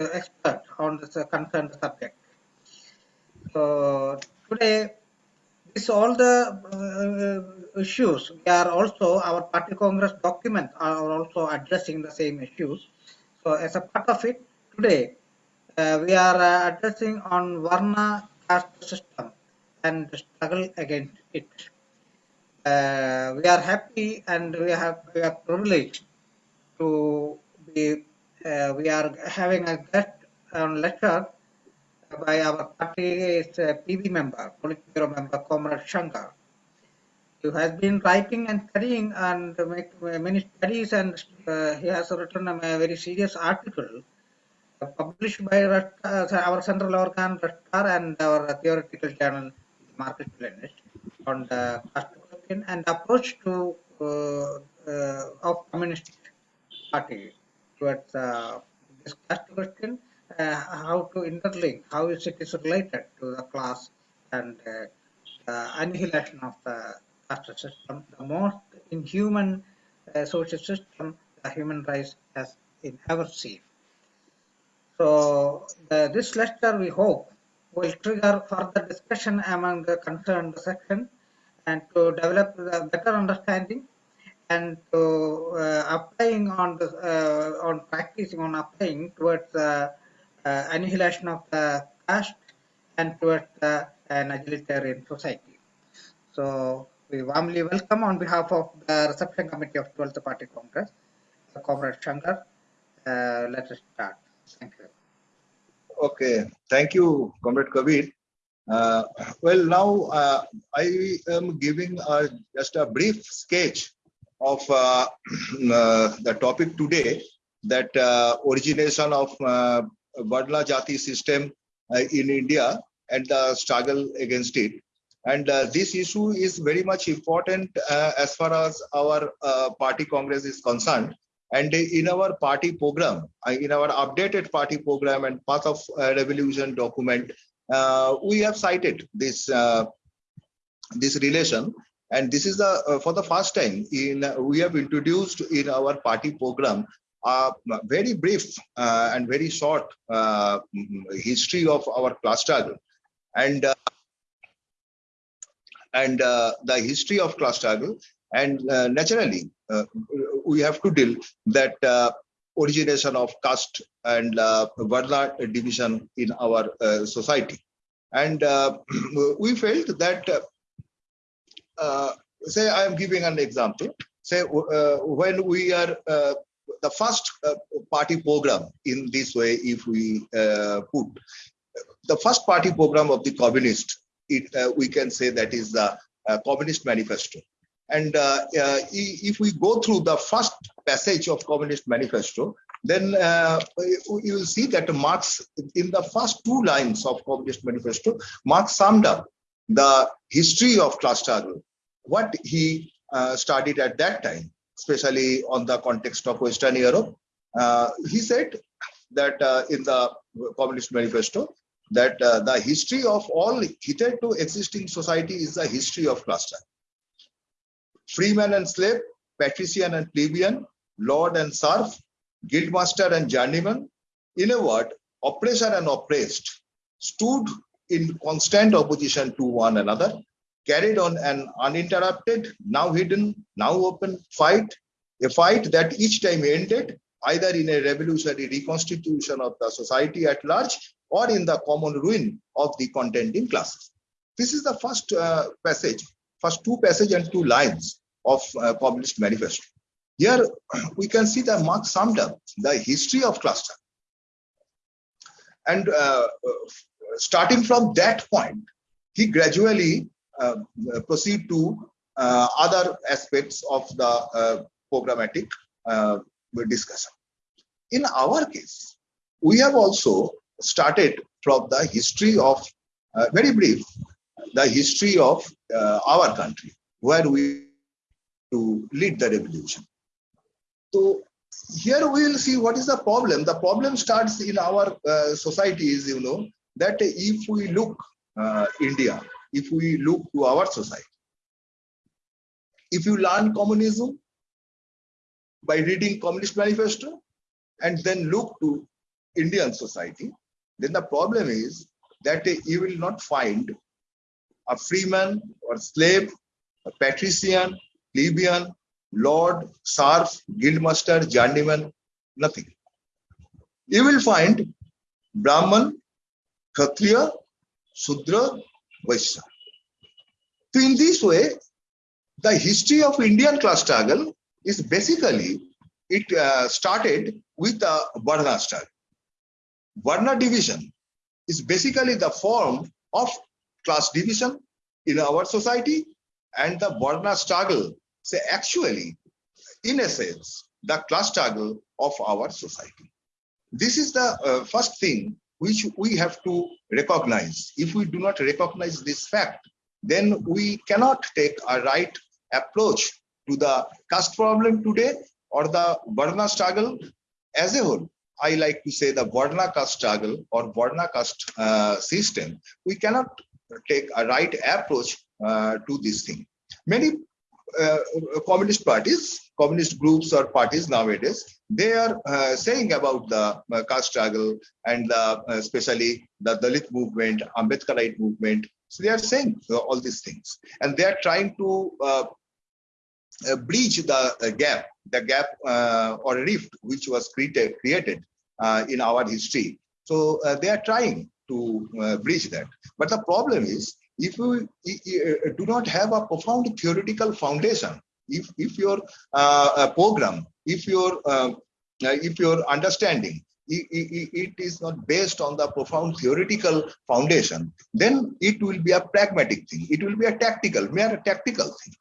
expert on the concerned subject. So today, this all the uh, issues. We are also our party congress documents are also addressing the same issues. So as a part of it, today uh, we are uh, addressing on Varna caste system and struggle against it. Uh, we are happy and we have we are privileged to be uh, we are having a guest lecture by our party's uh, PB member, Politburo member, Comrade Shankar, who has been writing and studying and make many studies and uh, he has written a very serious article uh, published by uh, our central organ Red Star and our theoretical journal Marxist Leninist on the caste question and approach to of communist party towards uh, this question uh, how to interlink, how is it is related to the class and uh, the annihilation of the caste system, the most inhuman uh, social system the human race has in ever seen. So this lecture we hope will trigger further discussion among the concerned section and to develop the better understanding and to uh, applying on the uh, on practicing on applying towards uh, annihilation of the caste and towards an egalitarian society. So we warmly welcome on behalf of the reception committee of 12th Party Congress, Comrade Shankar. Uh, let us start. Thank you. Okay, thank you, Comrade Kabir. Uh, well, now uh, I am giving uh, just a brief sketch of uh, uh, the topic today, that uh, origination of uh, Badla Jati system in India and the struggle against it. And uh, this issue is very much important uh, as far as our uh, party congress is concerned. And in our party program, in our updated party program and path of revolution document, we have cited this this relation. And this is the uh, for the first time in we have introduced in our party program a very brief uh, and very short uh, history of our class struggle. And uh, and uh, the history of class struggle. And uh, naturally uh, we have to deal that uh, origination of caste and uh, division in our uh, society. And uh, we felt that uh, say i am giving an example. Say uh, when we are uh, the first uh, party program in this way if we put the first party program of the communist it we can say that is the communist manifesto. And if we go through the first passage of communist manifesto then uh, you will see that marx in the first two lines of communist manifesto marx summed up the history of class struggle what he uh, studied at that time especially on the context of Western Europe. Uh, he said that uh, in the Communist Manifesto, that uh, the history of all hitherto existing society is the history of struggle. Freeman and slave, patrician and plebeian, lord and serf, guildmaster and journeyman, in a word, oppressor and oppressed, stood in constant opposition to one another carried on an uninterrupted, now hidden, now open fight, a fight that each time ended either in a revolutionary reconstitution of the society at large or in the common ruin of the contending classes. This is the first uh, passage, first two passage and two lines of uh, Communist Manifesto. Here we can see that Marx summed up the history of class struggle. And uh, starting from that point, he gradually proceed to uh, other aspects of the uh, programmatic uh, discussion. In our case, we have also started from the history of, uh, very brief, the history of uh, our country, where we to lead the revolution. So here we will see what is the problem. The problem starts in our uh, societies, you know, that if we look uh, India, if we look to our society. If you learn communism by reading Communist Manifesto and then look to Indian society, then the problem is that you will not find a freeman or slave, a patrician, plebeian, lord, serf, guildmaster, journeyman, nothing. You will find Brahman, Kshatriya, Sudra, Vaishya. So in this way, the history of Indian class struggle is basically, it uh, started with the Varna struggle. Varna division is basically the form of class division in our society and the Varna struggle say actually in a sense the class struggle of our society. This is the uh, first thing which we have to recognize. If we do not recognize this fact, then we cannot take a right approach to the caste problem today or the Varna struggle as a whole. I like to say the Varna caste struggle or Varna caste uh, system, we cannot take a right approach uh, to this thing. Many uh, communist parties, communist groups or parties nowadays, they are uh, saying about the uh, caste struggle and uh, especially the Dalit movement, Ambedkarite movement. So they are saying all these things, and they are trying to bridge the gap, the gap or rift which was created created in our history. So they are trying to uh, bridge that. But the problem is, if you do not have a profound theoretical foundation, if, if your uh, program, if your, uh, if your understanding it is not based on the profound theoretical foundation, then it will be a pragmatic thing. It will be a tactical, mere tactical thing.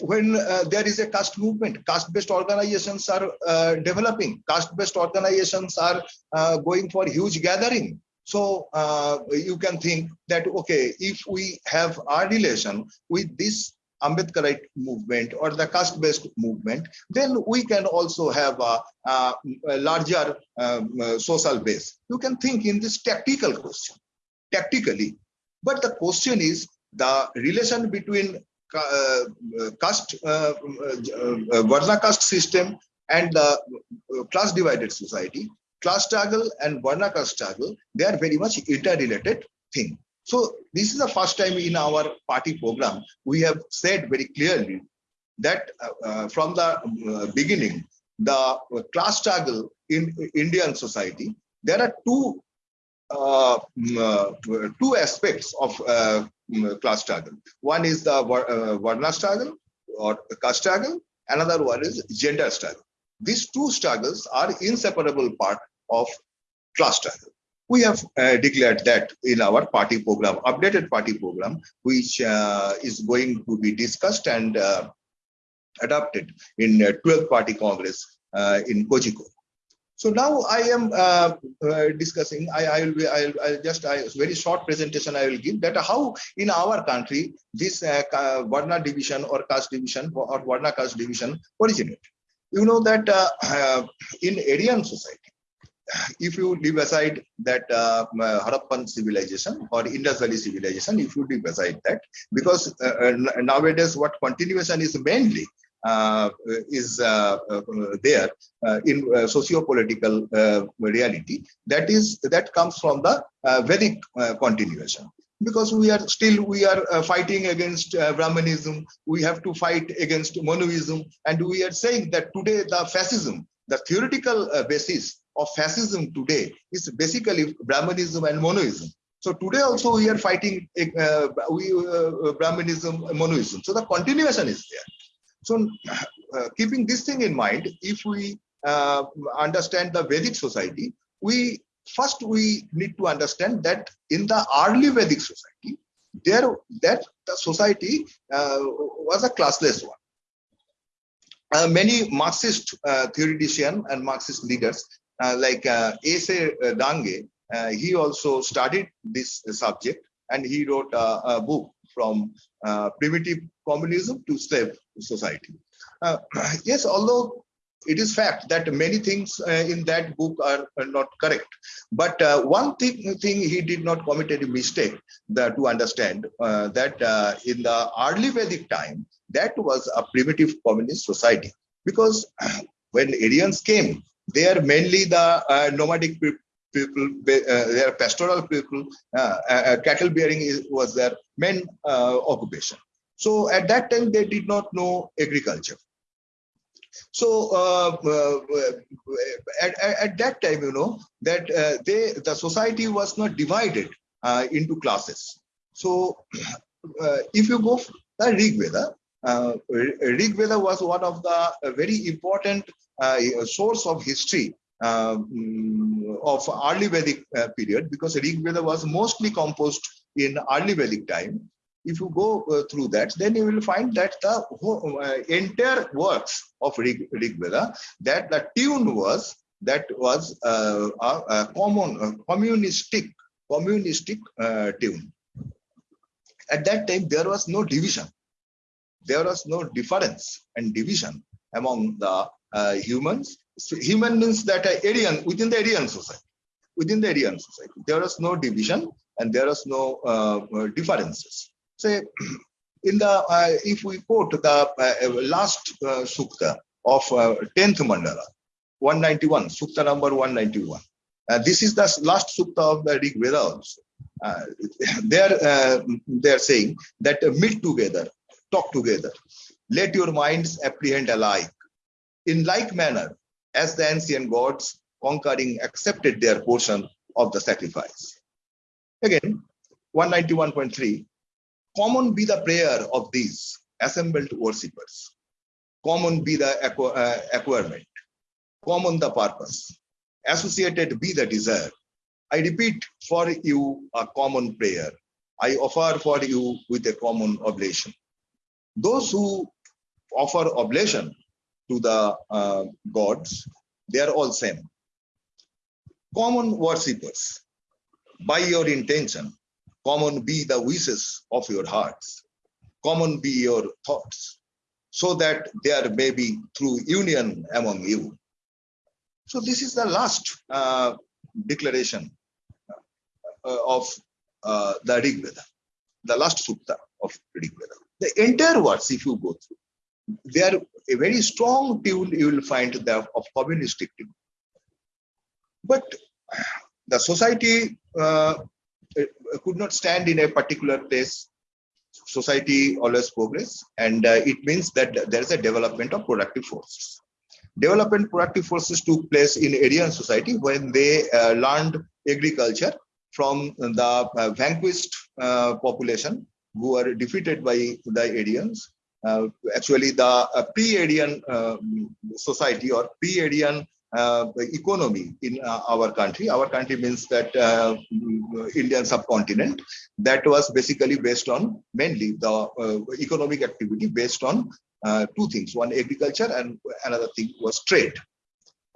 When uh, there is a caste movement, caste-based organizations are uh, developing, caste-based organizations are uh, going for huge gathering. So uh, you can think that, okay, if we have our relation with this Ambedkarite movement or the caste-based movement, then we can also have a, a, a larger um, uh, social base. You can think in this tactical question, tactically. But the question is the relation between uh, caste, uh, uh, Varna caste system and the class divided society class struggle and Varna caste struggle, they are very much interrelated thing. So this is the first time in our party program, we have said very clearly that uh, uh, from the uh, beginning, the class struggle in Indian society, there are two uh, uh, two aspects of uh, class struggle. One is the Varna struggle or caste struggle. Another one is gender struggle. These two struggles are inseparable part of class struggle. We have uh, declared that in our party program, updated party program, which uh, is going to be discussed and uh, adopted in 12th party congress uh, in Kozhikode. So now I am uh, uh, discussing. I, I will be. I'll, I'll just a very short presentation. I will give that how in our country this uh, Varna division or caste division or Varna caste division originated. You know that in Aryan society, if you leave aside that uh, Harappan civilization or Indus Valley civilization, if you leave aside that, because uh, uh nowadays what continuation is mainly uh, is uh, uh there uh, in socio-political reality, that is that comes from the Vedic continuation. Because we are still we are fighting against Brahmanism, we have to fight against Manuism, and we are saying that today the fascism, the theoretical basis of fascism today is basically Brahmanism and manuism. So today also we are fighting uh, we, uh, Brahmanism, manuism. So the continuation is there. So uh, keeping this thing in mind, if we uh, understand the Vedic society, we first we need to understand that in the early Vedic society, there that the society uh, was a classless one. Uh, many Marxist uh, theoreticians and Marxist leaders uh, like uh, S.A. Dange, uh, he also studied this subject and he wrote a, a book from primitive communism to slave society. yes, although it is fact that many things uh, in that book are, are not correct but uh, one thing, thing he did not commit any mistake to understand uh, that in the early vedic time that was a primitive communist society because when Aryans came They are mainly the uh, nomadic pe- people. Uh, they are pastoral people. Uh, uh, cattle bearing was their main uh, occupation. So at that time, they did not know agriculture. So uh, uh, at, at, that time, you know that uh, they the society was not divided uh, into classes. So uh, if you go the Rig Veda, uh, Rig Veda was one of the very important source of history um, of early Vedic period because Rig Veda was mostly composed in early Vedic time if you go uh, through that, then you will find that the whole, uh, entire works of Rig, Rig Veda, that the tune was that was uh, a, a, common a communistic communistic uh, tune. At that time, there was no division. There was no difference and division among the uh, humans. So human means that Aryan within the Aryan society. Within the Aryan society, there was no division and there was no uh, differences say in the uh, if we quote the uh, last uh, sukta of 10th uh, mandala 191 sukta number 191 uh, this is the last sukta of the rig veda also. Uh, they're they're saying that meet together talk together let your minds apprehend alike. In like manner as the ancient gods conquering accepted their portion of the sacrifice. Again 191.3 Common be the prayer of these assembled worshippers. Common be the uh, acquirement. Common the purpose. Associated be the desire. I repeat for you a common prayer. I offer for you with a common oblation. Those who offer oblation to the uh, gods, they are all same. Common worshippers, by your intention, Common be the wishes of your hearts. Common be your thoughts, so that there may be true union among you. So this is the last uh, declaration uh, of uh, the Rig Veda, the last sukta of Rig Veda. The entire words, if you go through, they are a very strong tune you will find there of communistic tune. But the society uh, could not stand in a particular place. Society always progress and uh, it means that there is a development of productive forces. Development productive forces took place in aryan society when they uh, learned agriculture from the uh, vanquished uh, population who were defeated by the aryans. Uh, actually the uh, pre-aryan society or pre-aryan uh, economy in uh, our country. Our country means that uh, Indian subcontinent that was basically based on mainly the uh, economic activity based on uh, two things: one agriculture and another thing was trade.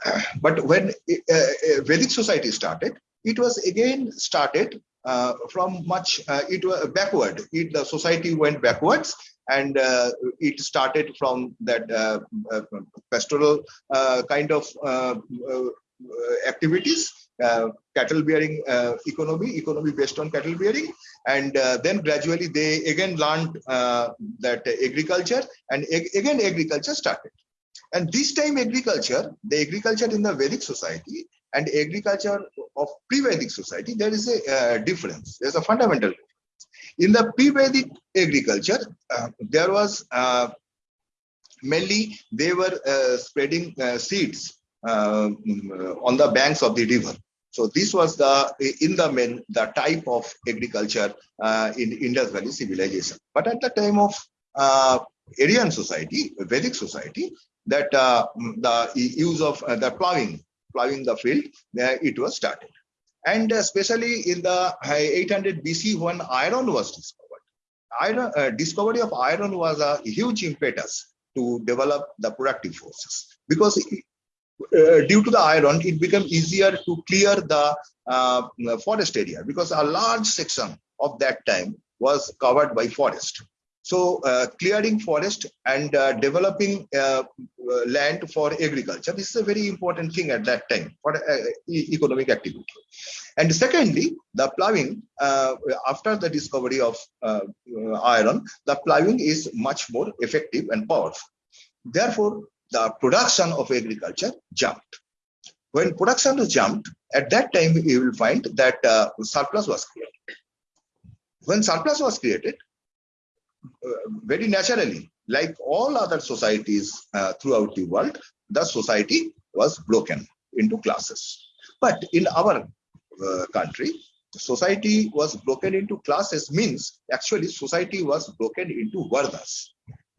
But when uh, Vedic society started, it was again started from much it was backward. It, the society went backwards and uh, it started from that uh, uh, pastoral kind of activities uh, cattle bearing uh, economy economy based on cattle bearing. And uh, then gradually they again learned that agriculture and ag again agriculture started. And this time agriculture the agriculture in the vedic society and agriculture of pre-vedic society there is a difference. There's a fundamental in the pre-Vedic agriculture, uh, there was uh, mainly they were uh, spreading uh, seeds uh, on the banks of the river. So this was the in the main the type of agriculture uh, in Indus Valley civilization. But at the time of Aryan society, Vedic society, that the use of the plowing, plowing the field, it was started and especially in the 800 BC when iron was discovered. Iron, uh, discovery of iron was a huge impetus to develop the productive forces because uh, due to the iron, it became easier to clear the uh, forest area because a large section of that time was covered by forest. So uh, clearing forest and uh, developing uh, land for agriculture, this is a very important thing at that time for economic activity. And secondly, the ploughing, after the discovery of iron, the ploughing is much more effective and powerful. Therefore, the production of agriculture jumped. When production jumped, at that time you will find that uh, surplus was created. When surplus was created, very naturally, like all other societies uh, throughout the world, the society was broken into classes. But in our uh, country, society was broken into classes means actually society was broken into varnas.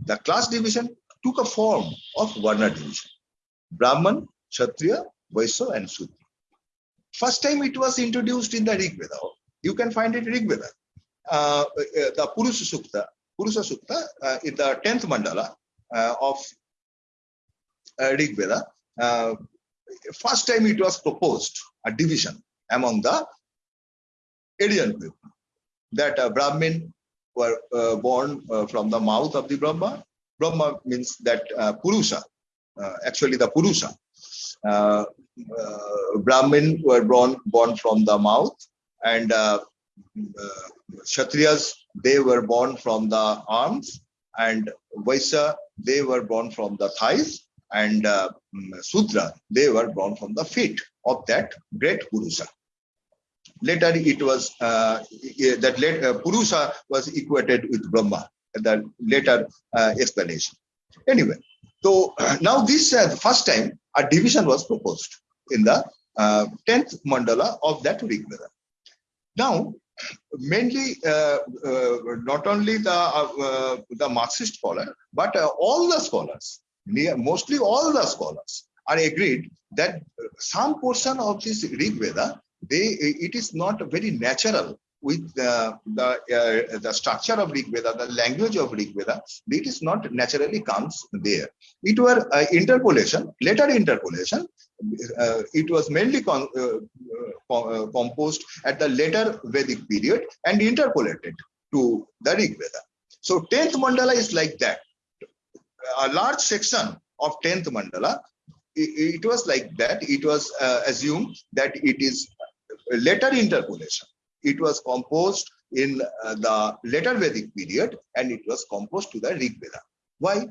The class division took a form of varna division. Brahman, Kshatriya, Vaishya and Sudra. First time it was introduced in the Rig Veda. You can find it in Rig Veda. Uh, uh, the Purusha Sukta, Purusha Sukta uh, in the 10th mandala uh, of uh, Rig Veda. First time it was proposed a division among the Aryan people that uh, Brahmin were uh, born uh, from the mouth of the Brahma. Brahma means that uh, Purusha, actually the Purusha. Brahmin were born, born from the mouth and Kshatriyas, they were born from the arms and Vaishya, they were born from the thighs and uh, mm, Sudra, they were born from the feet of that great Purusha. Later, it was uh, that late, uh, was equated with Brahma. The later uh, explanation. Anyway, so now this uh, the first time a division was proposed in the uh, tenth mandala of that Rig. Now, mainly uh, uh, not only the uh, uh, the Marxist scholar, but uh, all the scholars, mostly all the scholars, are agreed that some portion of this Rig Veda, they it is not very natural with the the, uh, the structure of Rig Veda, the language of Rig Veda. It is not naturally comes there. It were uh, interpolation, later interpolation. Uh, it was mainly con, uh, uh, uh, composed at the later Vedic period and interpolated to the Rig Veda. So 10th mandala is like that. A large section of 10th mandala, i- it, was like that. It was assumed that it is later interpolation. It was composed in uh, the later Vedic period and it was composed to the Rig Veda. Why?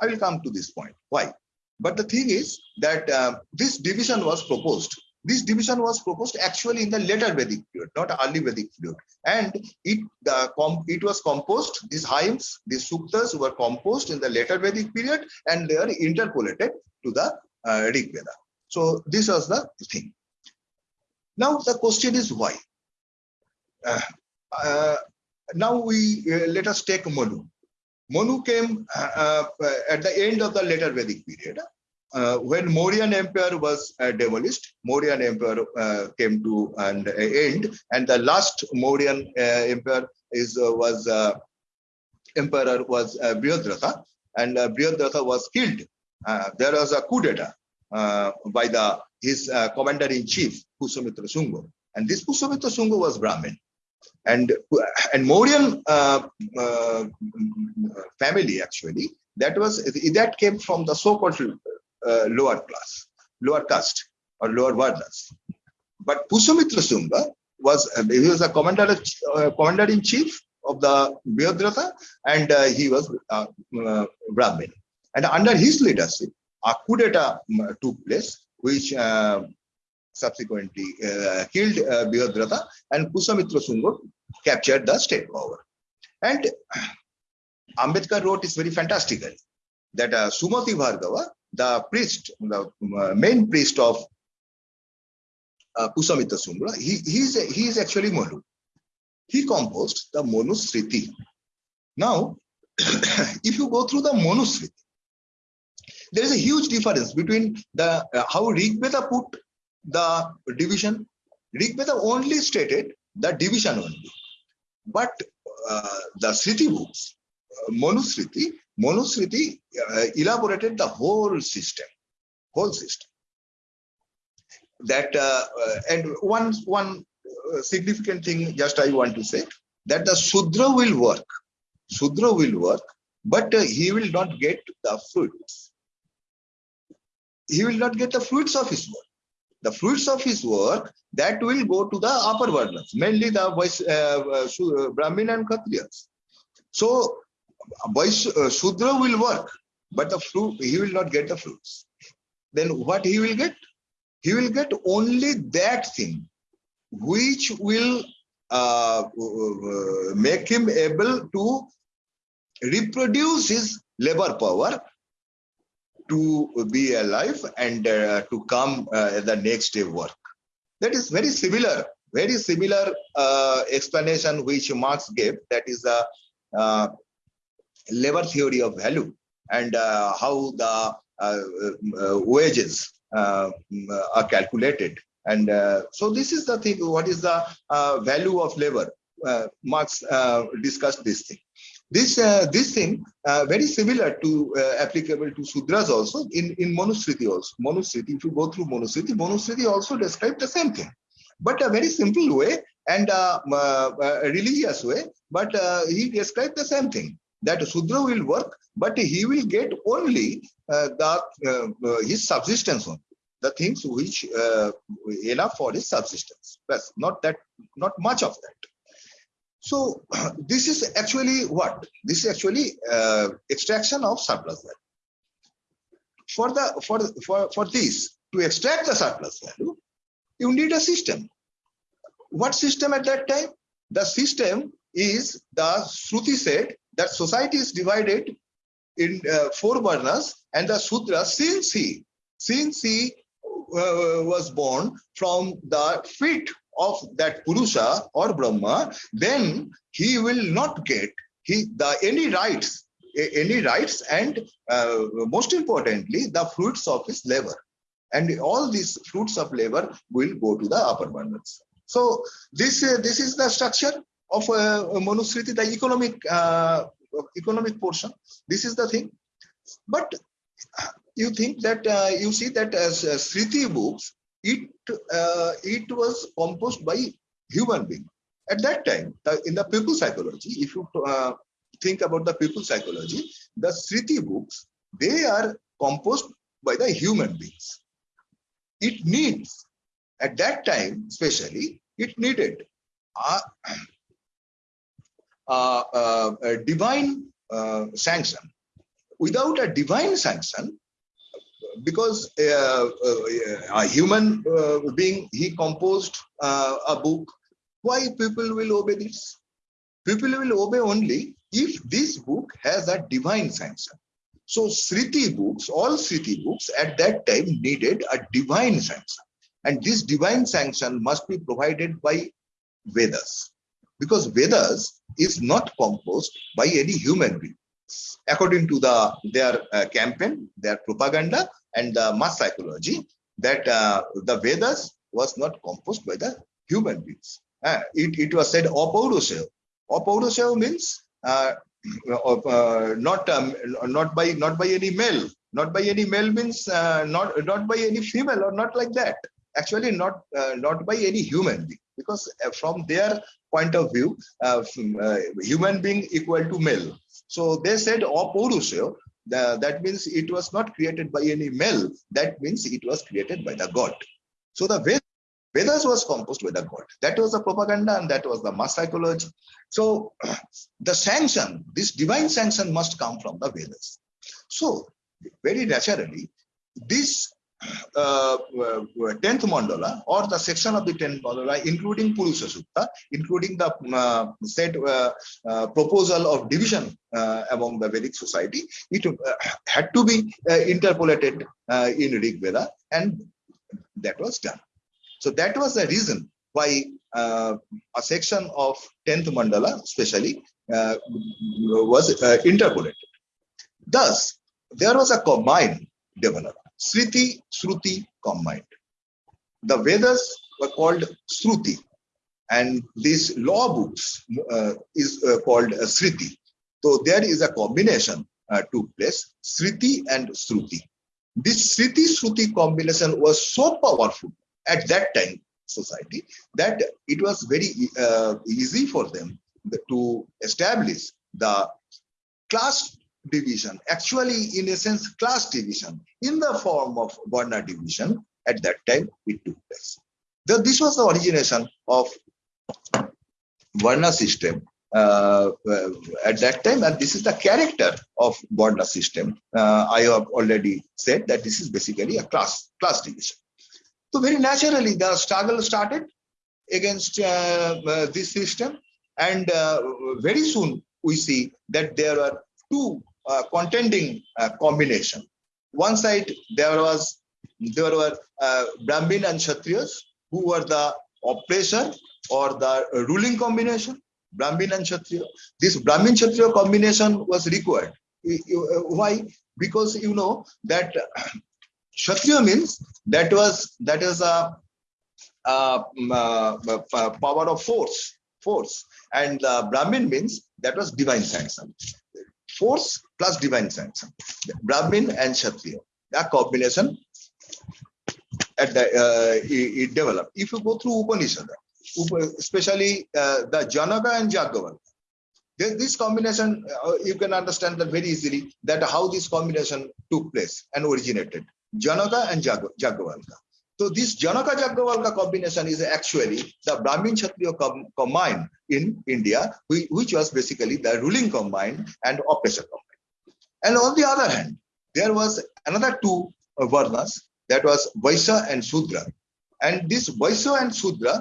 I will come to this point. Why? But the thing is that uh, this division was proposed. This division was proposed actually in the later Vedic period, not early Vedic period. And it it was composed. These hymns, these suktas were composed in the later Vedic period, and they are interpolated to the uh, Rig Veda. So this was the thing. Now the question is why? Uh, uh, now we uh, let us take Manu. Manu came at the end of the later Vedic period. Uh, when Mauryan Empire was uh, demolished, Mauryan Empire uh, came to an end, and the last Mauryan Empire is was emperor was uh, Brihadratha, and uh, Brihadratha was killed. There was a coup d'etat uh, by the his commander in chief Pusomitra Sunga, and this Pusomitra Sunga was Brahmin and and Mauryan uh, uh, family actually that was that came from the so-called uh, lower class, lower caste or lower varnas. But Pusomitra Sunga was he was a commander uh, commander in chief of the Vyodratha and uh, he was uh, Brahmin. And under his leadership, a coup d'etat um, took place, which subsequently uh, killed uh, Vyodratha and Pusomitra Sunga captured the state power. And Ambedkar wrote this very fantastically that uh, Sumati Bhargava, the priest, the uh, main priest of uh, Pusomitra Sunga, he, he, is, he is actually Manu. He composed the Manusriti. Now, if you go through the Manusriti, there is a huge difference between the uh, how Rig Veda put the division. Rig Veda only stated the division only. But uh, the Sriti books, uh, Manusriti, Manusriti uh, elaborated the whole system, whole system. That uh, uh, and one one uh, significant thing, just I want to say that the Sudra will work, Sudra will work, but he will not get the fruits. He will not get the fruits of his work the fruits of his work that will go to the upper varnas, mainly the uh, uh, uh, Brahmin and Kshatriyas. So, voice, uh, will work, but the fruit he will not get the fruits. Then what he will get? he will get only that thing which will uh, make him able to reproduce his labor power to be alive and uh, to come uh, the next day work. That is very similar, very similar uh, explanation which Marx gave. That is the uh, labor theory of value and uh, how the uh, wages are calculated. And so this is the thing. What is the value of labor? Marx discussed this thing this uh, this thing uh, very similar to uh, applicable to sudras also in in manusmriti also. Manusmriti if you go through manusmriti manusmriti also describe the same thing but a very simple way and uh, uh, a religious way but uh, he described the same thing that sudra will work but he will get only the his subsistence on the things which enough for his subsistence. But not that not much of that so this is actually what? This is actually uh, extraction of surplus value. For the for for for this to extract the surplus value, you need a system. What system at that time? The system is the Shruti said that society is divided in uh, four varnas, and the Sudra since he since he uh, was born from the feet of that Purusha or Brahma, then he will not get he the any rights, any rights, and uh, most importantly, the fruits of his labor. And all these fruits of labor will go to the upper varnas. So this uh, this is the structure of uh, Manusmriti, the economic uh, economic portion. This is the thing. But you think that uh, you see that as uh, Sriti books it uh, it was composed by human being. At that time in the people psychology if you uh, think about the people psychology the sriti books they are composed by the human beings. It needs at that time especially it needed a, a, a divine uh, sanction. Without a divine sanction because uh, uh, a human uh, being, he composed a book. Why people will obey this? People will obey only if this book has a divine sanction. So Sriti books, all Sriti books at that time needed a divine sanction. And this divine sanction must be provided by Vedas. Because Vedas is not composed by any human being. According to the their uh, campaign, their propaganda, and the mass psychology that uh, the Vedas was not composed by the human beings. Uh, it, it was said apaurushaya. Apaurushaya means uh, uh, not um, not by not by any male. Not by any male means uh, not not by any female or not like that. Actually, not uh, not by any human being because from their point of view, human being equal to male. So they said apaurushaya the, that means it was not created by any male. That means it was created by the God. So the Vedas was composed by the God. That was the propaganda and that was the mass psychology. So the sanction, this divine sanction must come from the Vedas. So very naturally, this uh, 10th uh, mandala or the section of the 10th mandala, including Purusha Sukta, including the uh, said uh, uh, proposal of division uh, among the Vedic society, it had to be interpolated in Rig Veda and that was done. So that was the reason why a section of 10th mandala especially was interpolated. Thus, there was a combined development Sriti, Shruti combined. The Vedas were called Shruti, and these law books uh, is uh, called uh, Sriti. So there is a combination uh, took place, Sriti and Shruti. This Sriti Shruti combination was so powerful at that time society that it was very uh, easy for them to establish the class division, actually in a sense class division in the form of Varna division at that time it took place. The, this was the origination of Varna system uh, uh, at that time and this is the character of Varna system. Uh, I have already said that this is basically a class, class division. So very naturally, the struggle started against uh, uh, this system, and uh, very soon we see that there are two uh, contending uh, combination. One side there was there were uh, Brahmin and Kshatriyas who were the oppressor or the ruling combination. Brahmin and Kshatriya. This Brahmin Kshatriya combination was required. Why? Because you know that Kshatriya means that was that is a, uh, mm, uh, power of force, force, and uh, Brahmin means that was divine sanction. Force plus divine sanction. Brahmin and Kshatriya. That combination at the uh, it, it developed. If you go through Upanishad, especially uh, the Janaka and this, this combination uh, you can understand that very easily that how this combination took place and originated. Janaka and Jag- Jagavalka. So this Janaka Jagavalka combination is actually the Brahmin Kshatriya com- combined in India, which, was basically the ruling combine and oppressor combine. And on the other hand, there was another two uh, varnas that was Vaisya and Sudra. And this Vaisya and Sudra,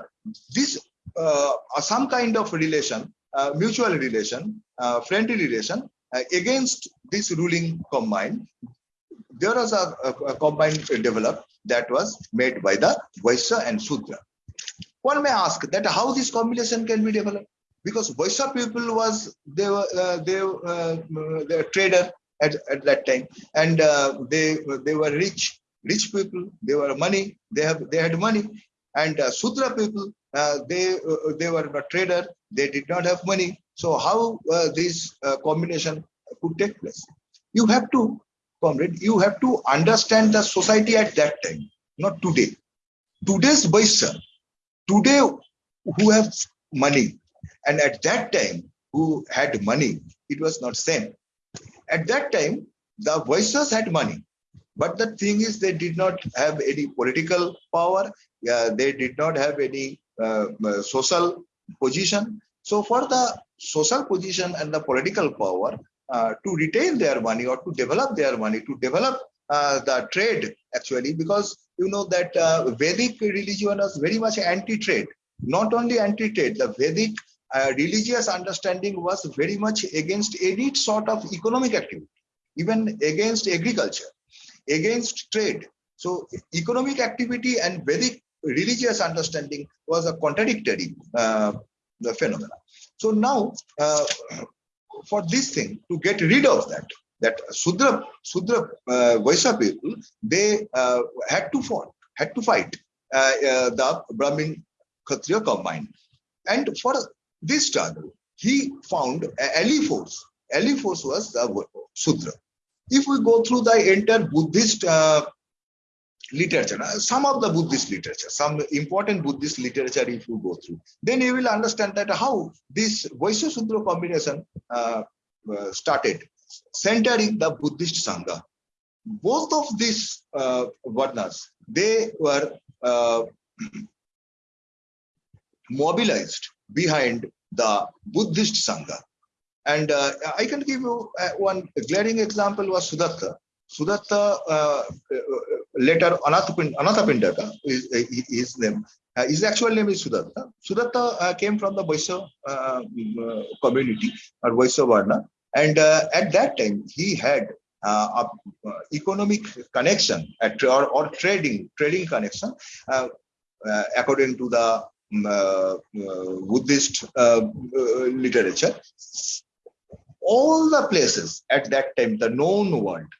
this uh, some kind of relation, uh, mutual relation, uh, friendly relation uh, against this ruling combine. There was a, a, a combined developed that was made by the Vaisya and Sudra. One may ask that how this combination can be developed? Because Vaisya people was they were uh, they uh, they were trader at, at that time. And uh, they they were rich rich people. They were money. They have they had money. And uh, Sudra people uh, they uh, they were a trader. They did not have money. So how uh, this combination could take place? You have to comrade you have to understand the society at that time not today. Today's Vaisya today who have money and at that time who had money it was not same. At that time the Vaisyas had money but the thing is they did not have any political power uh, they did not have any uh, social position. So for the social position and the political power uh, to retain their money or to develop their money to develop uh, the trade actually because you know that uh, vedic religion was very much anti-trade. Not only anti-trade the vedic uh, religious understanding was very much against any sort of economic activity even against agriculture against trade. So economic activity and vedic religious understanding was a contradictory uh, the so now for this thing to get rid of that that Sudra Sudra uh, Vaisya people they uh, had to fight had to fight uh, uh, the Brahmin Kshatriya combined. And for this struggle he found a ally force. Ally force was the Sudra. If we go through the entire Buddhist uh, literature, uh, some of the Buddhist literature, some important Buddhist literature, if you go through, then you will understand that how this Vaishya Sudra combination uh, uh, started, centering the Buddhist Sangha. Both of these uh, varnas, they were uh, mobilized behind the Buddhist Sangha. And uh, I can give you uh, one glaring example was Sudatta. Sudatta, uh, uh, later Anathapind- Anathapindaka is his name. Uh, his actual name is Sudatta. Sudatta uh, came from the Vaisya uh, uh, community or Vaisya Varna. And at that time, he had uh, economic connection at, or, or trading trading connection according to the uh, Buddhist literature all the places at that time, the known world,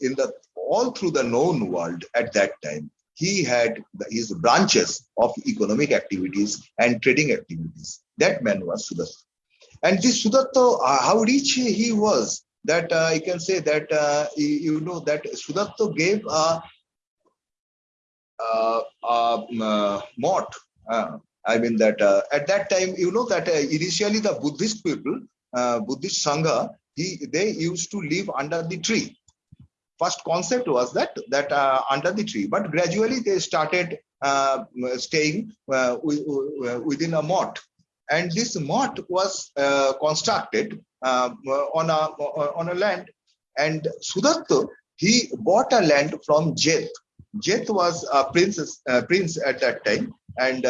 in the all through the known world at that time, he had his branches of economic activities and trading activities. That man was Sudatta. And this Sudatta, uh, how rich he was, that uh, I can say that uh, you, know that Sudatta gave a, a, a, uh, mot. Uh, I mean that uh, at that time, you know that uh, initially the Buddhist people uh, Buddhist Sangha, he, they used to live under the tree. First concept was that that uh, under the tree, but gradually they started uh, staying uh, within a moat, and this moat was uh, constructed uh, on a on a land. And Sudatta he bought a land from Jeth. Jeth was a prince, uh, prince at that time, and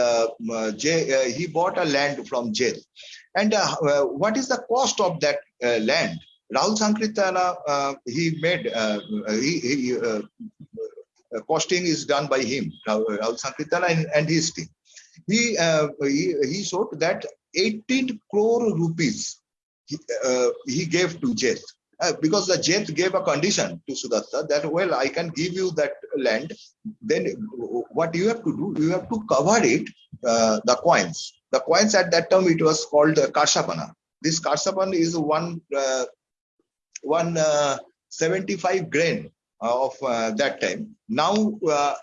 J, he bought a land from Jeth. And what is the cost of that land? Rahul Sankrityayan, uh, he made, uh, he, he uh, uh, costing is done by him, Rahul Sankrityayan and, and his team. He, uh, he, he showed that 18 crore rupees he, uh, he gave to Jeth. Uh, because the Jeth gave a condition to Sudatta that, well, I can give you that land. Then what you have to do, you have to cover it, uh, the coins. The coins at that time, it was called uh. This Karshapan is one, uh, one uh, 75 grain of uh, that time. Now, uh,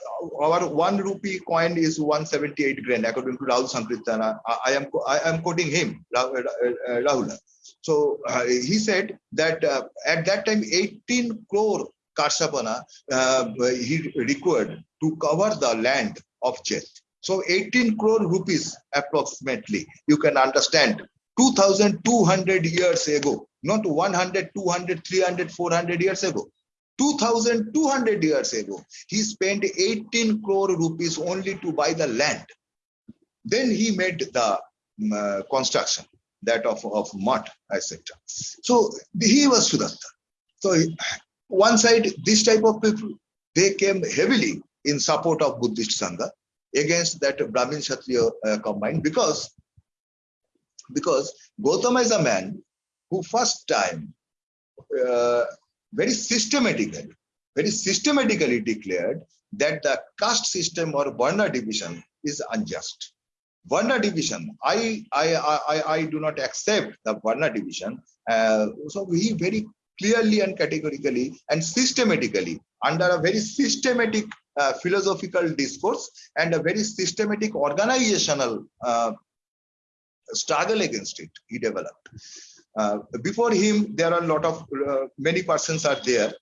our one rupee coin is 178 grain, according to Rahul Sankrityayan. I, am I am quoting him, Rahul. uh, So uh, he said that uh, at that time 18 crore Karshapana uh, he required to cover the land of Jet. So 18 crore rupees approximately, you can understand 2200 years ago, not 100, 200, 300, 400 years ago. 2200 years ago, he spent 18 crore rupees only to buy the land. Then he made the um, uh, construction that of, of mud, etc. So he was Sudatta. So one side, this type of people, they came heavily in support of Buddhist Sangha against that Brahmin Kshatriya uh, combined because because Gautama is a man who first time uh, very systematically, very systematically declared that the caste system or Varna division is unjust. Varna division, I, I, I, I do not accept the Varna division. Uh, so he very clearly and categorically and systematically under a very systematic uh, philosophical discourse and a very systematic organizational uh, struggle against it he developed uh, before him there are a lot of uh, many persons are there.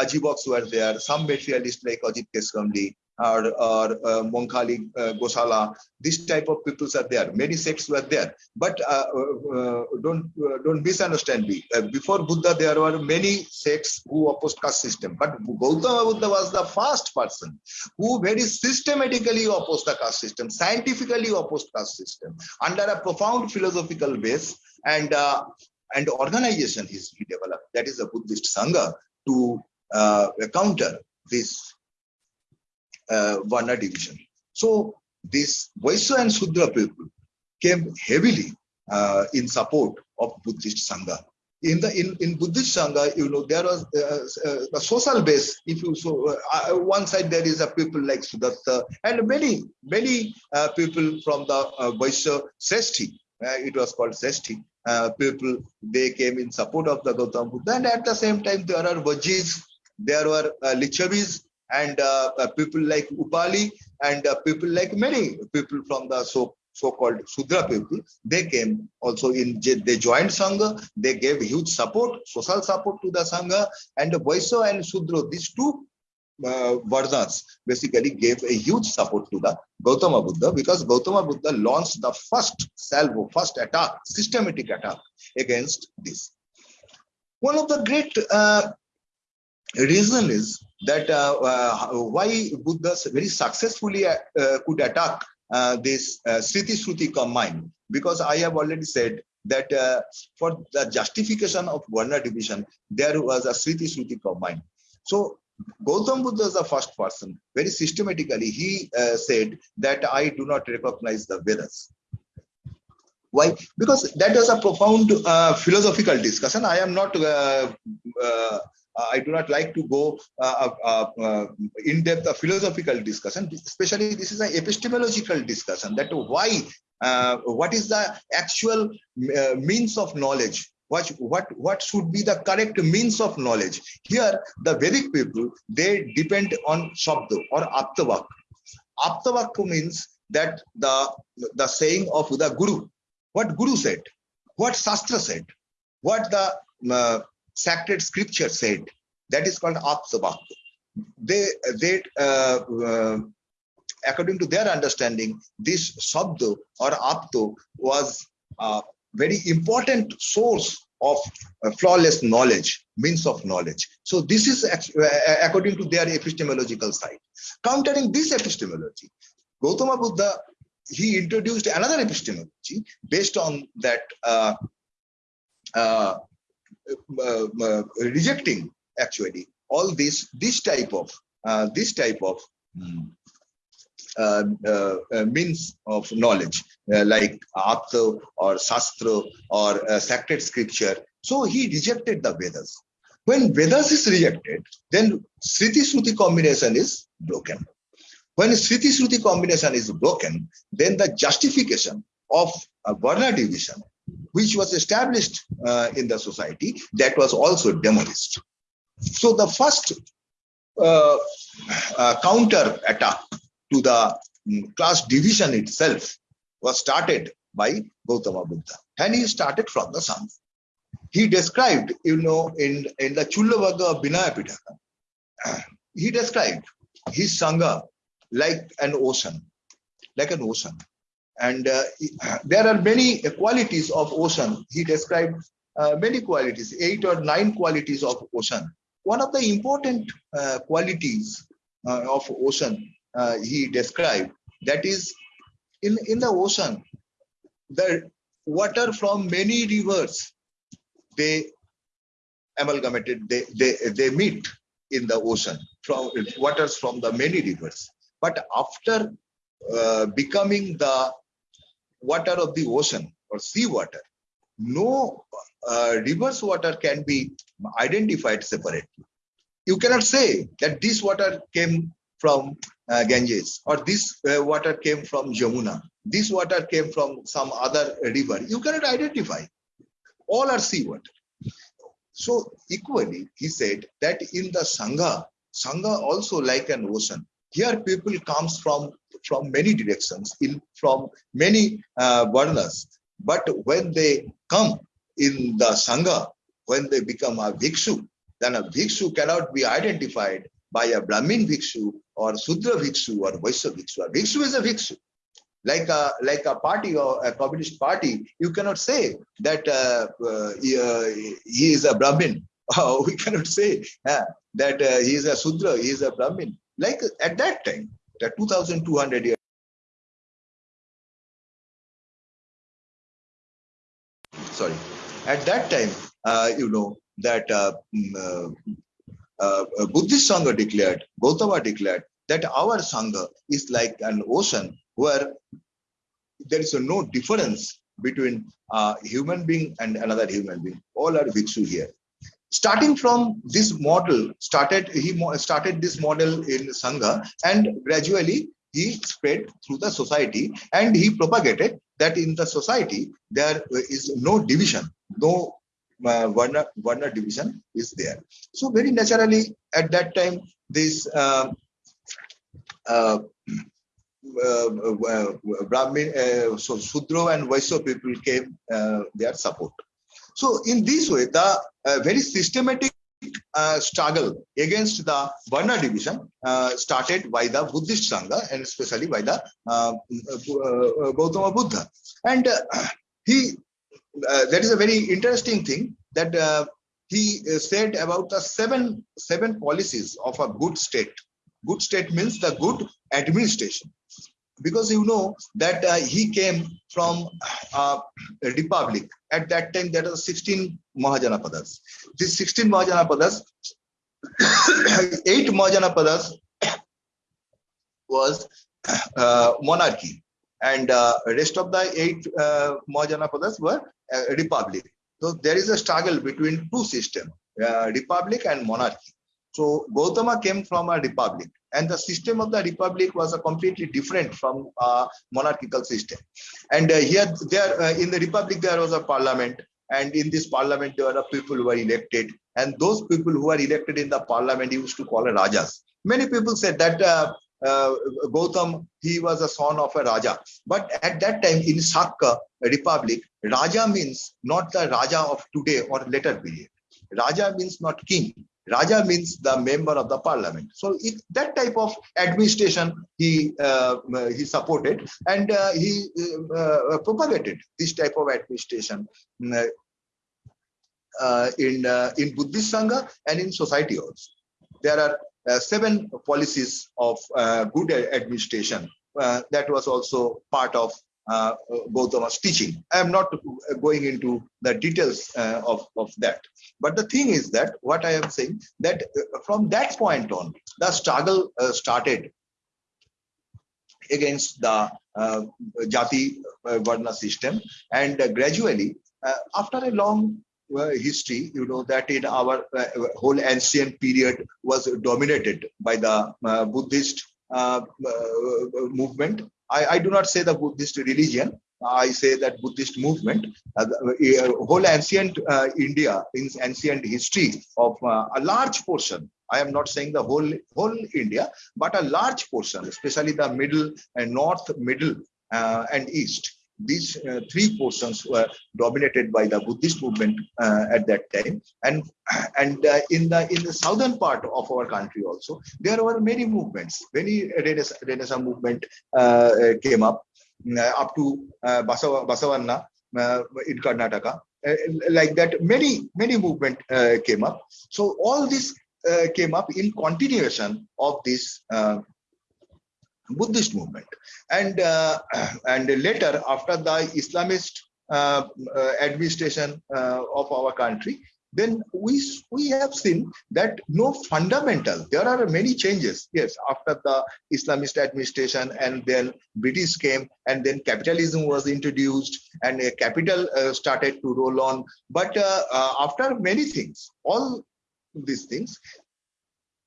Ajivikas were there. Some materialists like Ajita Kesakambali or, or uh, uh, Gosala, this type of peoples are there. Many sects were there, but uh, uh, don't don't misunderstand me. Before Buddha, there were many sects who opposed caste system, but Gautama Buddha was the first person who very systematically opposed the caste system, scientifically opposed caste system under a profound philosophical base. And uh, and organization is developed. That is a Buddhist Sangha to uh, counter this uh, Varna division. So this Vaishya and Sudra people came heavily uh, in support of Buddhist Sangha. In the in, in Buddhist Sangha, you know, there was uh, uh, the social base. If you so, uh, one side there is a people like Sudatta and many many uh, people from the uh, Vaishya Seshti. Uh, it was called Seshti. Uh, people they came in support of the Gautama Buddha, and at the same time there are Vajis, there were uh, Lichavis, and uh, uh, people like Upali and uh, people like many people from the so so-called Sudra people, they came also in, they joined Sangha, they gave huge support, social support to the Sangha, and Vaishya and Sudra, these two uh, basically gave a huge support to the Gautama Buddha because Gautama Buddha launched the first salvo, first attack, systematic attack against this. One of the great uh, reason is that uh, uh, why Buddha very successfully uh, could attack uh, this uh, Smriti Shruti combined. Because I have already said that uh, for the justification of Varna division, there was a Smriti Shruti combined. So Gautam Buddha is the first person, very systematically, he uh, said that I do not recognize the Vedas. Why? Because that was a profound uh, philosophical discussion. I am not uh, uh, I do not like to go uh, uh, in depth a philosophical discussion, especially this is an epistemological discussion that why, what is the actual means of knowledge what what what should be the correct means of knowledge? Here the vedic people they depend on shabda or aptavak. Aptavak means that the the saying of the guru. What guru said? What shastra said? What the uh, sacred scripture said? That is called aptavak. They they uh, uh, according to their understanding this shabda or apto was uh, very important source of uh, flawless knowledge, means of knowledge. So this is uh, according to their epistemological side. Countering this epistemology, Gautama Buddha, he introduced another epistemology based on that uh, uh, uh, uh rejecting actually all this this type of this type of uh, uh, uh, means of knowledge like Apta or Shastra or sacred scripture. So he rejected the Vedas. When Vedas is rejected, then Smriti Sruti combination is broken. When Smriti Sruti combination is broken, then the justification of a Varna division, which was established uh, in the society, that was also demolished. So the first uh, uh, counter attack to the um, class division itself was started by Gautama Buddha. And he started from the sun. He described, you know, in, in the Chullavagga Vinaya Pitaka, he described his Sangha like an ocean, like an ocean. And uh, there are many qualities of ocean. He described uh, many qualities, eight or nine qualities of ocean. One of the important uh, qualities uh, of ocean he described. That is in in the ocean the water from many rivers they amalgamated they they they meet in the ocean from waters from the many rivers. But after uh, becoming the water of the ocean or sea water no uh, water can be identified separately. You cannot say that this water came from uh, Ganges or this uh, water came from Jamuna. This water came from some other river. You cannot identify. All are seawater. So equally, he said that in the Sangha, Sangha also like an ocean. Here people comes from from many directions, in from many uh, varnas. But when they come in the Sangha, when they become a bhikshu, then a bhikshu cannot be identified by a Brahmin bhikshu or Sudra bhikshu or Vaishya bhikshu. A bhikshu is a bhikshu. Like a like a party or a communist party, you cannot say that uh, uh, he, uh, he, is a Brahmin. we cannot say uh, that uh, he is a Sudra, he is a Brahmin. Like at that time, the 2,200 years. Sorry, at that time, uh, you know that mm, uh, Buddhist Sangha declared, Gautama declared that our Sangha is like an ocean where there is no difference between a human being and another human being. All are Bhikshu here. Starting from this model, started he started this model in Sangha and gradually he spread through the society and he propagated that in the society there is no division, no uh, Varna, Varna division is there. So very naturally at that time this uh, uh, uh, uh Brahmin, uh, so Sudro and Vaishya people came their support. So in this way, the very systematic uh, struggle against the Varna division uh, started by the Buddhist Sangha and especially by the uh, Gautama Buddha. And he uh, that is a very interesting thing that uh, he uh, said about the seven seven policies of a good state. Good state means the good administration, because you know that uh, he came from uh, a republic. At that time, there were 16 Mahajanapadas. These 16 Mahajanapadas, eight Mahajanapadas was uh, monarchy and uh, rest of the eight uh, Mahajanapadas were uh, republic. So there is a struggle between two systems, uh, republic and monarchy. So Gautama came from a republic and the system of the republic was a completely different from a monarchical system. And uh, here there uh, in the republic there was a parliament and in this parliament there were people who were elected and those people who were elected in the parliament used to call a rajas. Many people said that uh, uh, Gautam, he was a son of a Raja. But at that time in Sakka Republic, Raja means not the Raja of today or later period. Raja means not king. Raja means the member of the parliament. So it, that type of administration he uh, he supported and uh, he uh, propagated this type of administration. uh, in uh, in Buddhist Sangha and in society also. There are uh, seven policies of uh, good administration uh, that was also part of uh, Gautama's teaching. I am not going into the details uh, of, of that. But the thing is that what I am saying that uh, from that point on, the struggle uh, started against the uh, Jati uh, Varna system and uh, gradually uh, after a long uh, history, you know that in our uh, whole ancient period was dominated by the uh, Buddhist uh, movement. I, I do not say the Buddhist religion. I say that Buddhist movement, uh, the, uh, whole ancient uh, India, in ancient history of a large portion. I am not saying the whole whole India, but a large portion, especially the middle and north, middle and east. These uh, three portions were dominated by the Buddhist movement uh, at that time, and and uh, in the in the southern part of our country also there were many movements. Many Renaissance, Renaissance movement uh, came up uh, up to uh, Basava, Basavanna uh, in Karnataka. Uh, like that, many many movement uh, came up. So all this uh, came up in continuation of this uh, Buddhist movement, and uh, and later after the Islamist uh, uh, administration uh, of our country, then we we have seen that no fundamental. There are many changes. Yes, after the Islamist administration, and then British came, and then capitalism was introduced, and capital uh, started to roll on. But after many things, all these things,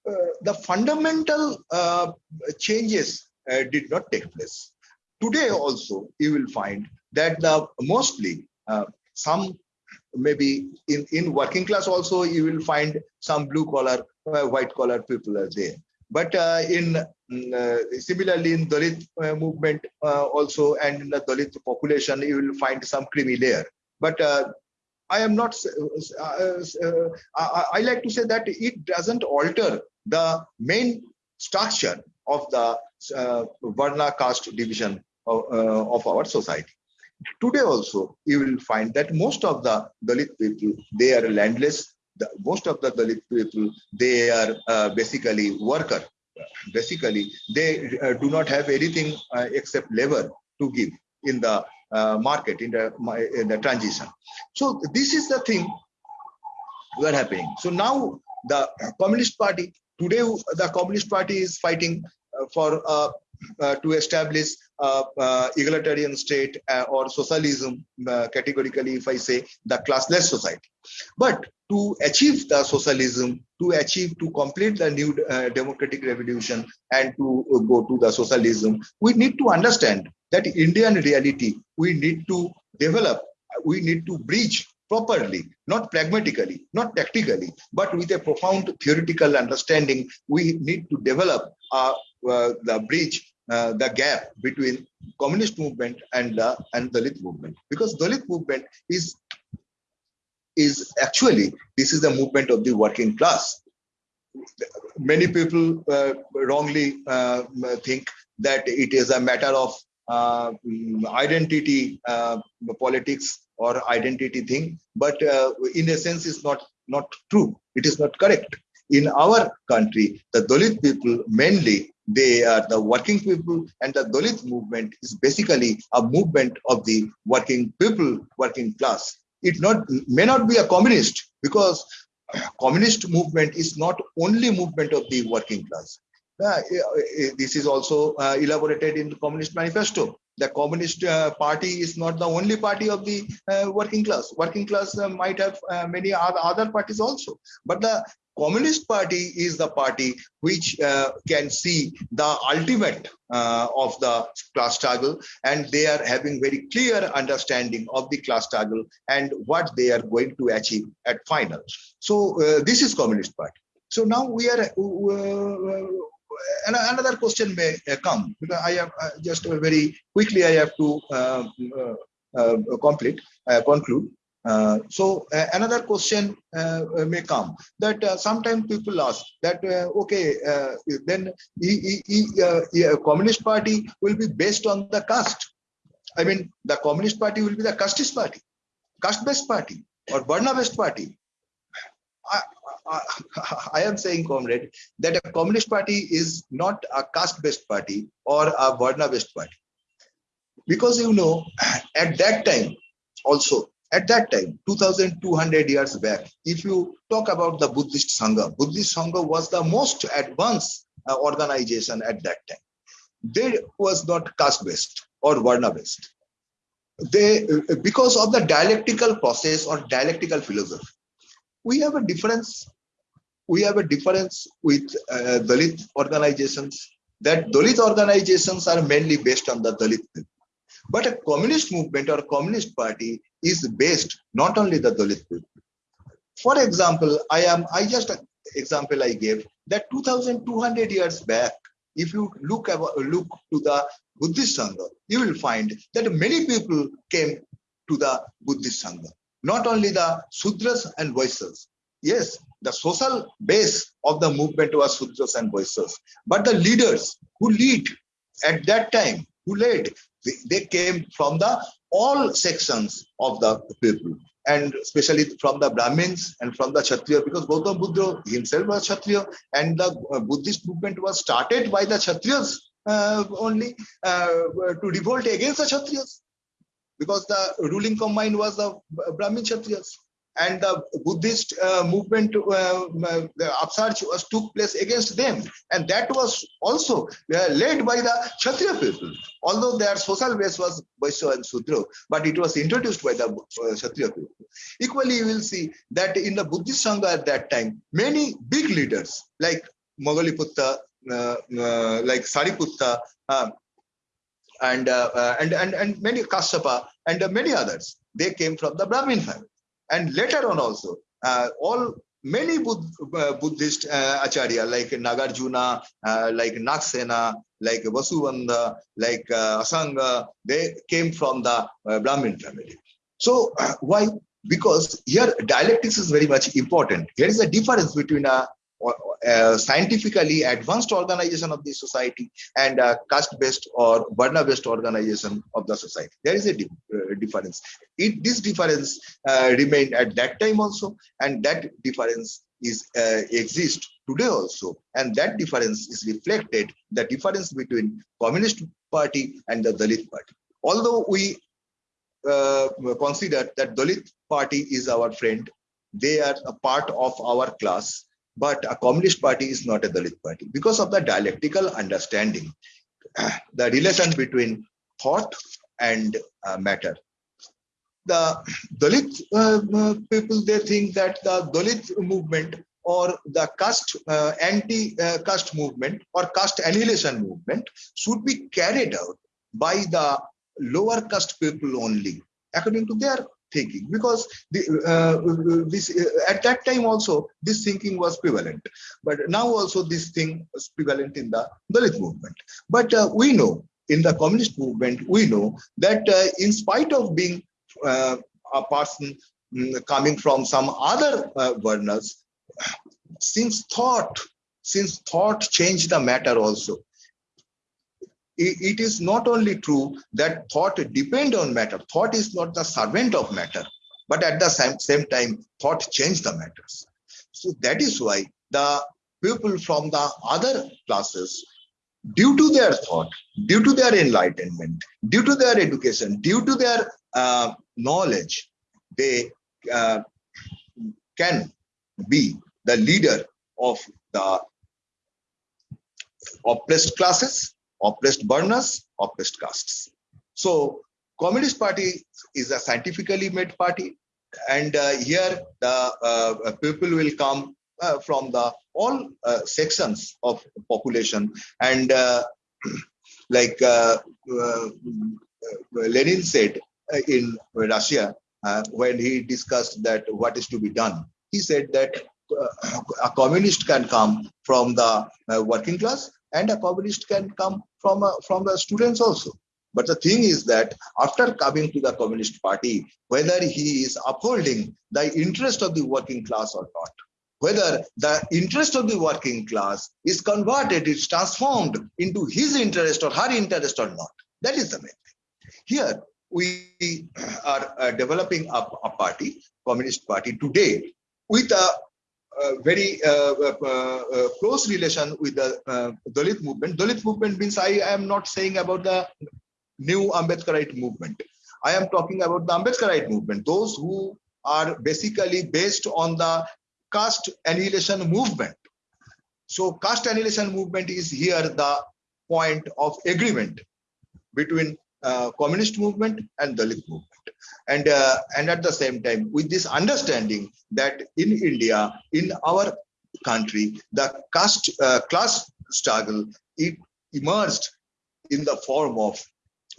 uh, the fundamental uh, changes uh, did not take place. Today also, you will find that the mostly uh, some maybe in, in working class also you will find some blue collar, uh, white collar people are there. But uh, in mm, uh, similarly in Dalit uh, movement also and in the Dalit population, you will find some creamy layer. But I am not, I, I like to say that it doesn't alter the main structure of the uh, Varna caste division of, uh, of our society. Today also, you will find that most of the Dalit people, they are landless. The, most of the Dalit people, they are uh, basically worker. Basically, they uh, do not have anything uh, except labor to give in the uh, market, in the, in the transition. So this is the thing were happening. So now the Communist Party today the Communist Party is fighting uh, for uh, uh, to establish egalitarian state or socialism categorically if I say the classless society. But to achieve the socialism, to achieve to complete the new democratic revolution and to go to the socialism, we need to understand that Indian reality we need to develop, we need to bridge properly, not pragmatically, not tactically, but with a profound theoretical understanding, we need to develop uh, uh, the bridge, uh, the gap between communist movement and the and Dalit movement, because the Dalit movement is is actually this is the movement of the working class. Many people uh, wrongly uh, think that it is a matter of identity uh, politics or identity thing. But uh, in a sense is not not true. It is not correct. In our country the dalit people mainly they are the working people and the dalit movement is basically a movement of the working people working class. It not may not be a communist because communist movement is not only movement of the working class. uh, this is also uh, elaborated in the Communist Manifesto. The Communist uh, Party is not the only party of the uh, working class. Working class uh, might have uh, many other, parties also, but the Communist Party is the party which can see the ultimate of the class struggle, and they are having very clear understanding of the class struggle and what they are going to achieve at final. So this is Communist Party. So now we are another question may uh, come because I have uh, just very quickly I have to um, uh, uh complete conclude. Uh, so uh, another question may come that sometimes people ask that okay then he, he, he, communist party will be based on the caste i mean the communist party will be the casteist party caste based party or Varna based party I, I, I, am saying, comrade, that a communist party is not a caste-based party or a Varna-based party. Because you know, at that time, also, at that time, 2200 years back, if you talk about the Buddhist Sangha, Buddhist Sangha was the most advanced uh, organization at that time. They was not caste-based or Varna-based. They, because of the dialectical process or dialectical philosophy, we have a difference. We have a difference with uh, dalit organizations that dalit organizations are mainly based on the dalit people. But a communist movement or communist party is based not only the dalit people. For example i am i just example i gave that 2200 years back if you look look to the buddhist sangha you will find that many people came to the buddhist sangha not only the Sudras and Vaishyas. Yes, the social base of the movement was Sudras and Vaishyas, but the leaders who lead at that time, who led, they, they came from the all sections of the people. And especially from the Brahmins and from the Kshatriya, because Gautam Buddha himself was Kshatriya, and the uh, Buddhist movement was started by the Kshatriyas uh, only uh, to revolt against the Kshatriyas because the ruling combine was the Brahmin Kshatriyas. And the Buddhist uh, movement, uh, the upsurge was took place against them. And that was also uh, led by the Kshatriya people. Although their social base was Vaishya and Sudra, but it was introduced by the uh, Kshatriya people. Equally, you will see that in the Buddhist Sangha at that time, many big leaders like Moggaliputta, uh, uh, like Sariputta, uh, and, uh, uh, and, and, and many Kashyapa and uh, many others. They came from the Brahmin family. And later on also, uh, all many Bud uh, Buddhist uh, acharya like Nagarjuna, like Nagsena, like Vasubandhu, like Asanga, they came from the Brahmin family. So why? Because here dialectics is very much important. There is a difference between a uh, scientifically advanced organization of the society and a caste-based or Varna-based organization of the society. There is a di uh, difference. It, this difference uh, remained at that time also, and that difference is uh, exists today also, and that difference is reflected the difference between Communist Party and the Dalit Party. Although we uh, consider that Dalit Party is our friend, they are a part of our class but a communist party is not a Dalit party because of the dialectical understanding, the relation between thought and uh, matter. The Dalit uh, uh, people, they think that the Dalit movement or the caste uh, anti-caste movement or caste annihilation movement should be carried out by the lower caste people only according to their thinking. Because the, uh, this uh, at that time also this thinking was prevalent. But now also this thing was prevalent in the dalit movement. But uh, we know in the communist movement we know that uh, in spite of being uh, a person mm, coming from some other uh, varnas since thought since thought changed the matter also it is not only true that thought depend on matter. Thought is not the servant of matter, but at the same, same time, thought change the matters. So that is why the people from the other classes, due to their thought, due to their enlightenment, due to their education, due to their uh, knowledge, they uh, can be the leader of the oppressed classes oppressed varnas, oppressed castes. So Communist Party is a scientifically made party. And uh, here the uh, people will come uh, from the all uh, sections of population. And uh, like uh, Lenin said in Russia, when he discussed that what is to be done, he said that a communist can come from the working class and a communist can come from uh, from the students also. But the thing is that after coming to the communist party whether he is upholding the interest of the working class or not whether the interest of the working class is converted is transformed into his interest or her interest or not that is the main thing. Here we are uh, developing a, a party communist party today with a uh, very uh, uh, close relation with the uh, Dalit movement. Dalit movement means I am not saying about the new Ambedkarite movement. I am talking about the Ambedkarite movement, those who are basically based on the caste annihilation movement. So caste annihilation movement is here the point of agreement between uh, communist movement and Dalit movement. And, uh, and at the same time, with this understanding that in India, in our country, the caste uh, class struggle, it emerged in the form of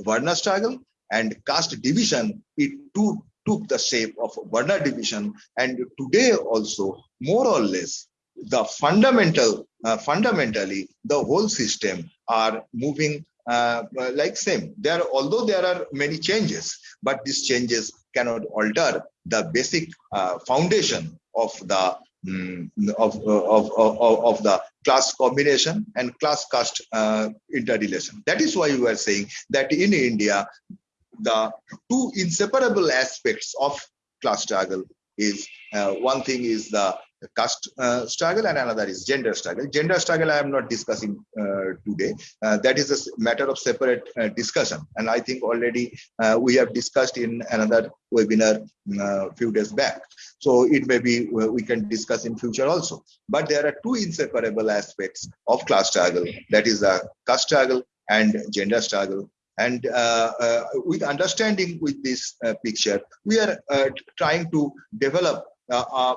Varna struggle and caste division, it too took the shape of Varna division. And today also, more or less, the fundamental, uh, fundamentally, the whole system are moving uh, like same. There, although there are many changes, but these changes cannot alter the basic uh, foundation of the mm, of, of, of, of the class combination and class caste uh, interrelation. That is why we are saying that in India, the two inseparable aspects of class struggle is uh, one thing is the caste uh, struggle and another is gender struggle. Gender struggle I am not discussing uh, today. Uh, that is a matter of separate uh, discussion. And I think already uh, we have discussed in another webinar a uh, few days back. So it may be we can discuss in future also. But there are two inseparable aspects of class struggle. That is the caste struggle and gender struggle and uh, uh, with understanding with this uh, picture we are trying to develop Uh, uh,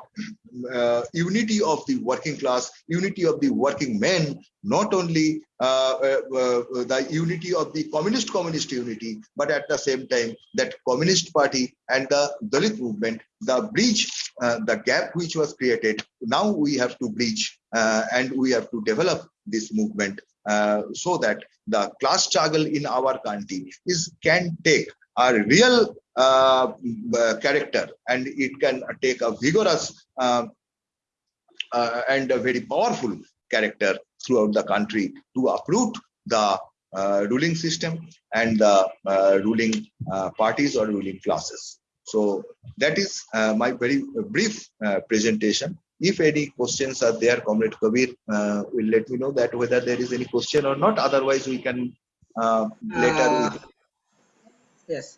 uh, unity of the working class, unity of the working men, not only uh, the unity of the communist communist unity, but at the same time that communist party and the Dalit movement, the bridge, the gap which was created, now we have to bridge and we have to develop this movement uh, so that the class struggle in our country is can take a real uh, uh, character and it can take a vigorous uh, uh, and a very powerful character throughout the country to uproot the uh, ruling system and the uh, ruling parties or ruling classes. So that is my very brief presentation. If any questions are there, Comrade Kabir will let me know that whether there is any question or not. Otherwise, we can later. yes.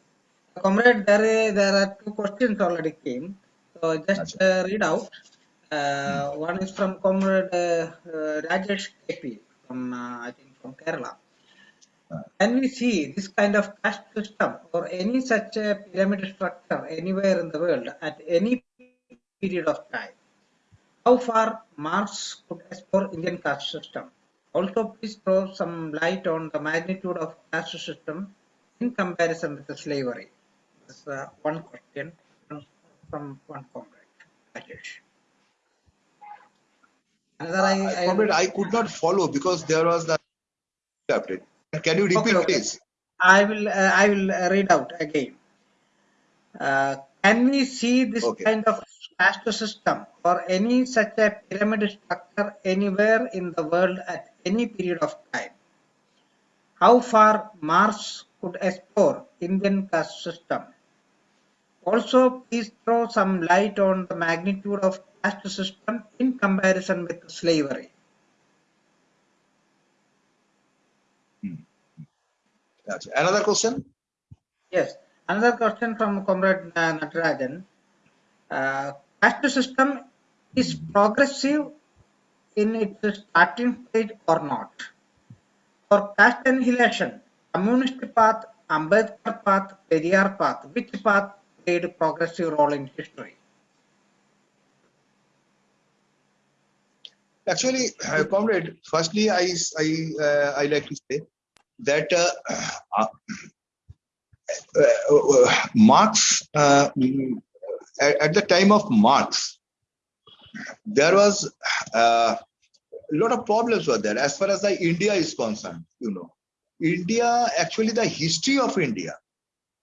Comrade, there, there are two questions already came. So just uh, read out. Uh, hmm. one is from Comrade uh, uh Rajesh KP from, uh, I think, from Kerala. Can we see this kind of caste system or any such a pyramid structure anywhere in the world at any period of time? How far Marx could explore Indian caste system? Also, please throw some light on the magnitude of caste system in comparison with the slavery. That's uh, one question from one comrade, Rajesh. Another, I, I, comrade, I could not follow because there was the update. Can you repeat, okay, okay. please? I will. Uh, I will uh, read out again. Uh, can we see this okay. kind of caste system or any such a pyramid structure anywhere in the world at any period of time? How far Marx could explore Indian caste system? Also, please throw some light on the magnitude of caste system in comparison with slavery. Hmm. Gotcha. Another question? Yes. Another question from Comrade Natarajan. Uh, caste system is progressive in its starting stage or not? For caste annihilation, communist path, Ambedkar path, Periyar path, which path played progressive role in history? Actually, uh, comrade, firstly, I I uh, I like to say that uh, uh, uh Marx uh, at, at, the time of Marx, there was a lot of problems were there as far as the India is concerned. You know, India actually the history of India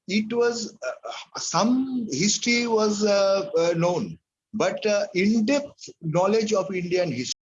it was uh, some history was uh, uh known but uh, in-depth knowledge of indian history